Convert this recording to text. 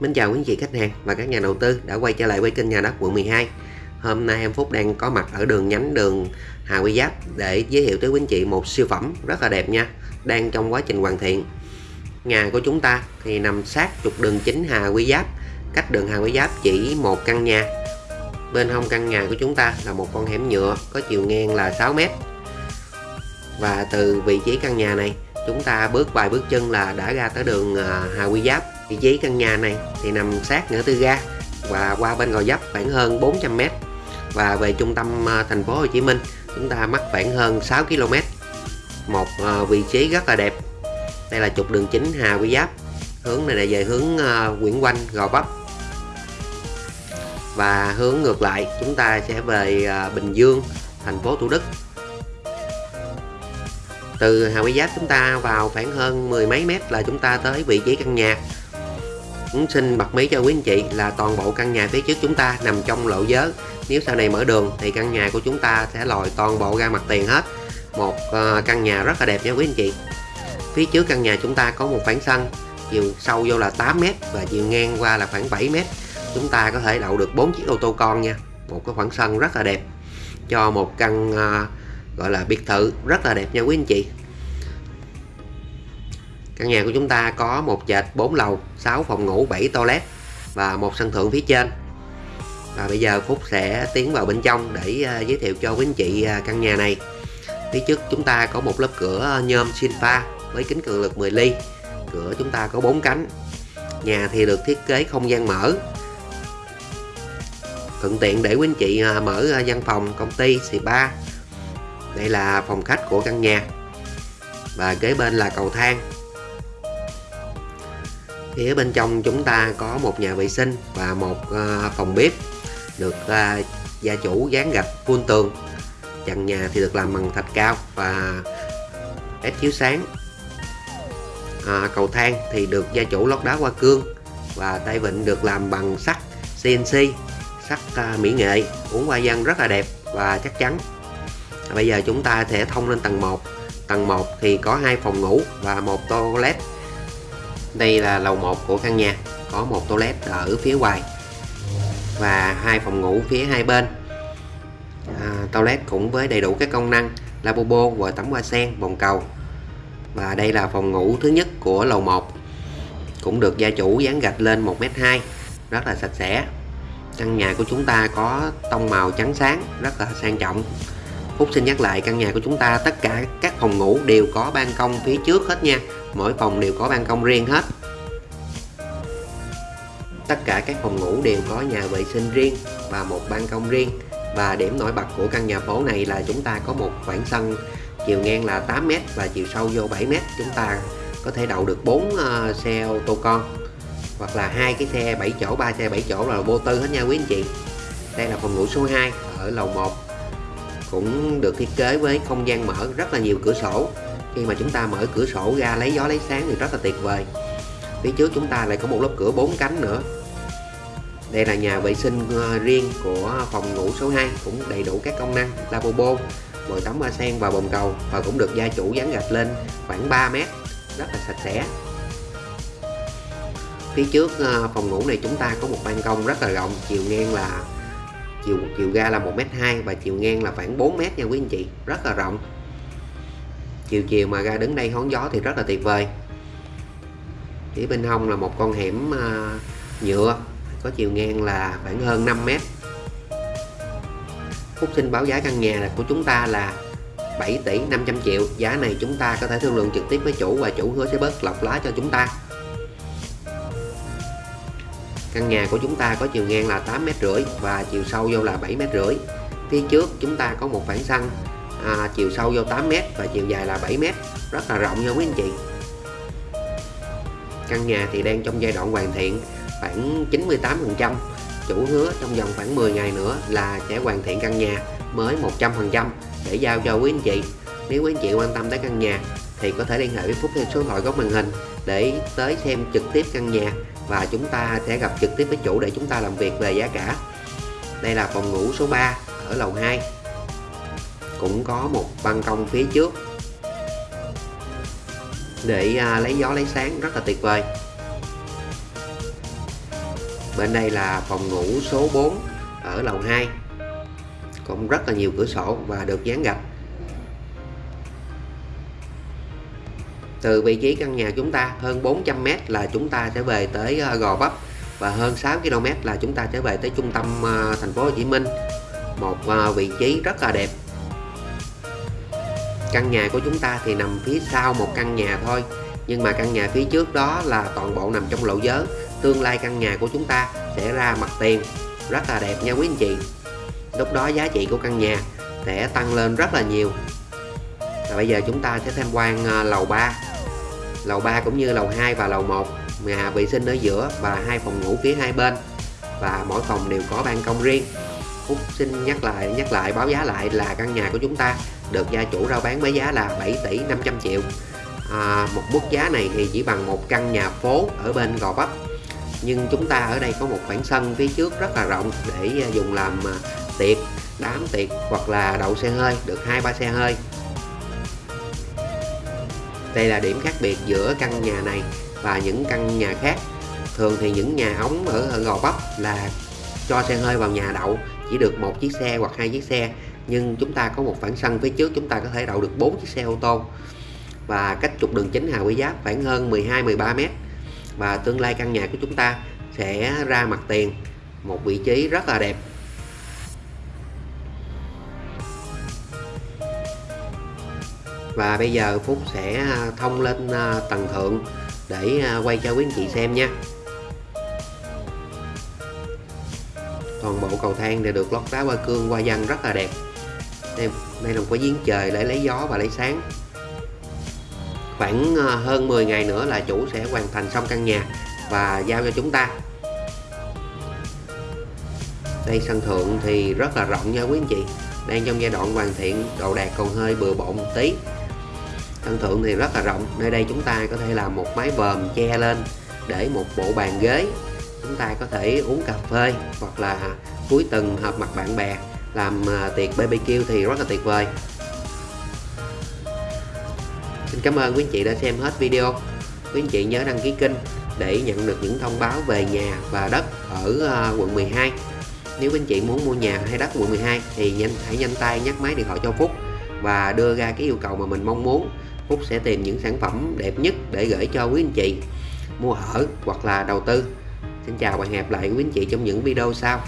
Mến chào quý anh chị khách hàng và các nhà đầu tư đã quay trở lại với kênh nhà đất quận 12 Hôm nay em Phúc đang có mặt ở đường nhánh đường Hà Quy Giáp để giới thiệu tới quý anh chị một siêu phẩm rất là đẹp nha, Đang trong quá trình hoàn thiện. Nhà của chúng ta thì nằm sát trục đường chính Hà Quy Giáp, Cách đường Hà Quy Giáp chỉ một căn nhà. Bên hông căn nhà của chúng ta là một con hẻm nhựa có chiều ngang là 6m Và từ vị trí căn nhà này, chúng ta bước vài bước chân là đã ra tới đường à, Hà Quy Giáp vị trí căn nhà này thì nằm sát ngã tư ga và qua bên Gò Vấp khoảng hơn 400m và về trung tâm ờ, thành phố Hồ Chí Minh, chúng ta mắc khoảng hơn 6 km một ờ, vị trí rất là đẹp. Đây là trục đường chính Hà Quy Giáp. Hướng này là về hướng ờ, Nguyễn Quanh Gò Vấp. Và hướng ngược lại, chúng ta sẽ về Bình Dương, thành phố Thủ Đức. Từ Hà Quy Giáp chúng ta vào khoảng hơn mười mấy mét là chúng ta tới vị trí căn nhà cũng xin bật mí cho quý anh chị là toàn bộ căn nhà phía trước chúng ta nằm trong lộ giới. Nếu sau này mở đường thì căn nhà của chúng ta sẽ lòi toàn bộ ra mặt tiền hết. Một ờ, căn nhà rất là đẹp nha quý anh chị. Phía trước căn nhà chúng ta có một khoảng sân chiều sâu vô là 8m và chiều ngang qua là khoảng 7m chúng ta có thể đậu được 4 chiếc ô tô con nha. Một cái khoảng sân rất là đẹp cho một căn uh, gọi là biệt thự rất là đẹp nha quý anh chị căn nhà của chúng ta có một trệt 4 lầu 6 phòng ngủ 7 toilet và một sân thượng phía trên. Và bây giờ Phúc sẽ tiến vào bên trong để ờ, giới thiệu cho quý anh chị ờ, căn nhà này. Phía trước chúng ta có một lớp cửa nhôm Sinfa với kính cường lực 10 ly. Cửa chúng ta có 4 cánh. Nhà thì được thiết kế không gian mở. Thuận tiện để quý anh chị ờ, mở văn phòng, công ty, spa. Đây là phòng khách của căn nhà. Và kế bên là cầu thang phía bên trong chúng ta có một nhà vệ sinh và một ờ, phòng bếp được ờ, gia chủ dán gạch full tường. Trần nhà thì được làm bằng thạch cao và ép chiếu sáng. À, cầu thang thì được gia chủ lót đá hoa cương và tay vịn được làm bằng sắt CNC sắt mỹ nghệ uống hoa văn rất là đẹp và chắc chắn. Bây giờ chúng ta sẽ thông lên tầng 1 tầng 1 thì có hai phòng ngủ và một toilet đây là lầu 1 của căn nhà. Có một toilet ở phía ngoài và hai phòng ngủ phía hai bên. À, toilet cũng với đầy đủ các công năng lavabo và tắm hoa sen bồn cầu. Và đây là phòng ngủ thứ nhất của lầu 1 cũng được gia chủ dán gạch lên 1m2 rất là sạch sẽ. Căn nhà của chúng ta có tông màu trắng sáng rất là sang trọng. Phúc xin nhắc lại căn nhà của chúng ta tất cả các phòng ngủ đều có ban công phía trước hết nha. Mỗi phòng đều có ban công riêng hết. Tất cả các phòng ngủ đều có nhà vệ sinh riêng và một ban công riêng. Và điểm nổi bật của căn nhà phố này là chúng ta có một khoảng sân chiều ngang là 8m và chiều sâu vô 7m Chúng ta có thể đậu được 4 uh, ờ, xe ô tô con hoặc là hai cái xe 7 chỗ, ba xe 7 chỗ là vô tư hết nha quý anh chị. Đây là phòng ngủ số 2 ở lầu 1 cũng được thiết kế với không gian mở rất là nhiều cửa sổ khi mà chúng ta mở cửa sổ ra lấy gió lấy sáng thì rất là tuyệt vời. Phía trước chúng ta lại có một lớp cửa bốn cánh nữa. Đây là nhà vệ sinh ờ, riêng của phòng ngủ số 2 cũng đầy đủ các công năng, lavabo bồn tắm hoa sen và bồn cầu và cũng được gia chủ dán gạch lên khoảng 3 mét, rất là sạch sẽ. Phía trước ờ, phòng ngủ này chúng ta có một ban công rất là rộng, chiều ngang là, chiều chiều ga là 1m2 và chiều ngang là khoảng 4m nha quý anh chị, rất là rộng chiều chiều mà ra đứng đây hóng gió thì rất là tuyệt vời. Phía bên hông là một con hẻm à, nhựa, có chiều ngang là khoảng hơn 5 mét. Phúc xin báo giá căn nhà của chúng ta là 7 tỷ 500 triệu. Giá này chúng ta có thể thương lượng trực tiếp với chủ và chủ hứa sẽ bớt lọc lá cho chúng ta. Căn nhà của chúng ta có chiều ngang là 8 mét rưỡi và chiều sâu vô là 7 mét rưỡi. Phía trước chúng ta có một khoảng sân à, chiều sâu vô 8m và chiều dài là 7m rất là rộng nha quý anh chị. Căn nhà thì đang trong giai đoạn hoàn thiện khoảng 98%. Chủ hứa trong vòng khoảng 10 ngày nữa là sẽ hoàn thiện căn nhà mới 100% để giao cho quý anh chị. Nếu quý anh chị quan tâm tới căn nhà thì có thể liên hệ với Phúc theo số điện thoại góc màn hình để tới xem trực tiếp căn nhà và chúng ta sẽ gặp trực tiếp với chủ để chúng ta làm việc về giá cả đây là phòng ngủ số 3 ở lầu 2 cũng có một ban công phía trước. Để à, lấy gió lấy sáng rất là tuyệt vời. Bên đây là phòng ngủ số 4 ở lầu 2 cũng rất là nhiều cửa sổ và được dán gạch. Từ vị trí căn nhà chúng ta hơn 400m là chúng ta sẽ về tới à, Gò Vấp và hơn 6 km là chúng ta sẽ về tới trung tâm à, thành phố Hồ Chí Minh. Một à, vị trí rất là đẹp căn nhà của chúng ta thì nằm phía sau một căn nhà thôi. Nhưng mà căn nhà phía trước đó là toàn bộ nằm trong lộ giới. Tương lai căn nhà của chúng ta sẽ ra mặt tiền. Rất là đẹp nha quý anh chị. Lúc đó giá trị của căn nhà sẽ tăng lên rất là nhiều. Và bây giờ chúng ta sẽ tham quan ờ, lầu 3 lầu 3 cũng như lầu 2 và lầu 1 nhà vệ sinh ở giữa và hai phòng ngủ phía hai bên. Và mỗi phòng đều có ban công riêng. Phúc xin nhắc lại nhắc lại, báo giá lại là căn nhà của chúng ta được gia chủ rao bán với giá là 7 tỷ 500 triệu. À, một mức giá này thì chỉ bằng một căn nhà phố ở bên Gò Vấp. Nhưng chúng ta ở đây có một khoảng sân phía trước rất là rộng để à, dùng làm à, tiệc đám tiệc hoặc là đậu xe hơi được hai ba xe hơi. Đây là điểm khác biệt giữa căn nhà này và những căn nhà khác. Thường thì những nhà ống ở Gò Vấp là cho xe hơi vào nhà đậu chỉ được một chiếc xe hoặc hai chiếc xe nhưng chúng ta có một khoảng sân phía trước, chúng ta có thể đậu được 4 chiếc xe ô tô. Và cách trục đường chính Hà Quý Giáp, khoảng hơn 12-13 mét. Và tương lai căn nhà của chúng ta sẽ ra mặt tiền, một vị trí rất là đẹp. Và bây giờ Phúc sẽ à, thông lên à, tầng thượng để à, quay cho quý anh chị xem nha. Toàn bộ cầu thang đều được lót đá hoa cương hoa văn rất là đẹp đây, đây là một cái giếng trời để lấy gió và lấy sáng. Khoảng ờ, hơn 10 ngày nữa là chủ sẽ hoàn thành xong căn nhà và giao cho chúng ta. Đây sân thượng thì rất là rộng nha quý anh chị. Đang trong giai đoạn hoàn thiện đồ đạc còn hơi bừa bộn một tí. Sân thượng thì rất là rộng nơi đây chúng ta có thể làm một mái vòm che lên để một bộ bàn ghế. Chúng ta có thể uống cà phê hoặc là cuối tuần hợp mặt bạn bè làm à, tiệc BBQ thì rất là tuyệt vời. Xin cảm ơn quý anh chị đã xem hết video. Quý anh chị nhớ đăng ký kênh để nhận được những thông báo về nhà và đất ở à, quận 12 nếu quý anh chị muốn mua nhà hay đất quận 12 thì nhanh, hãy nhanh tay nhắc máy điện thoại cho Phúc và đưa ra cái yêu cầu mà mình mong muốn. Phúc sẽ tìm những sản phẩm đẹp nhất để gửi cho quý anh chị mua ở hoặc là đầu tư. Xin chào và hẹn gặp lại quý anh chị trong những video sau.